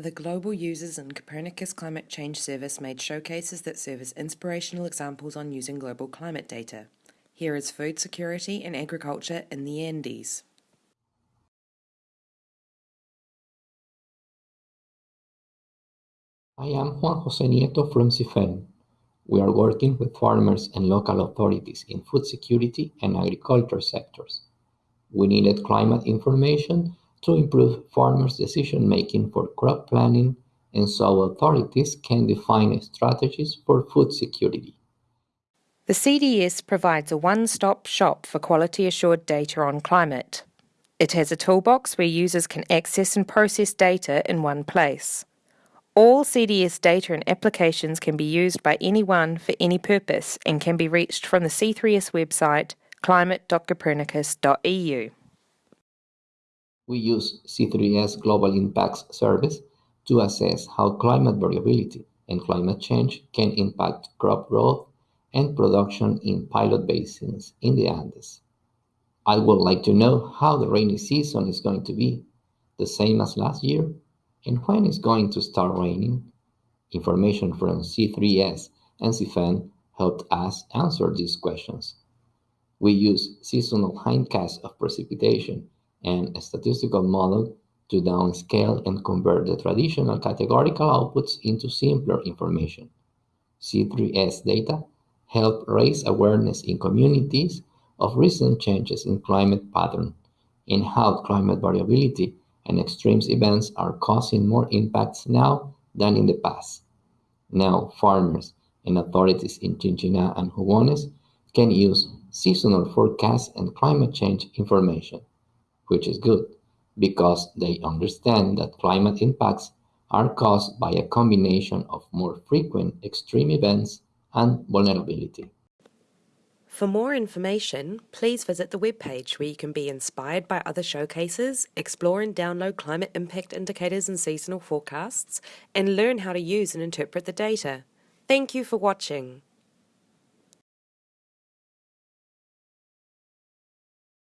The Global Users and Copernicus Climate Change Service made showcases that serve as inspirational examples on using global climate data. Here is food security and agriculture in the Andes. I am Juan Jose Nieto from CIIFEN. We are working with farmers and local authorities in food security and agriculture sectors. We needed climate information to improve farmers' decision making for crop planning, and so authorities can define strategies for food security. The CDS provides a one stop shop for quality assured data on climate. It has a toolbox where users can access and process data in one place. All CDS data and applications can be used by anyone for any purpose and can be reached from the C3S website climate.copernicus.eu. We use C3S Global Impacts Service to assess how climate variability and climate change can impact crop growth and production in pilot basins in the Andes. I would like to know how the rainy season is going to be, the same as last year, and when it's going to start raining. Information from C3S and CIIFEN helped us answer these questions. We use seasonal hindcasts of precipitation and a statistical model to downscale and convert the traditional categorical outputs into simpler information. C3S data help raise awareness in communities of recent changes in climate pattern and how climate variability and extreme events are causing more impacts now than in the past. Now, farmers and authorities in Chinchiná and Jubones can use seasonal forecasts and climate change information which is good because they understand that climate impacts are caused by a combination of more frequent extreme events and vulnerability. For more information, please visit the webpage where you can be inspired by other showcases, explore and download climate impact indicators and seasonal forecasts, and learn how to use and interpret the data. Thank you for watching.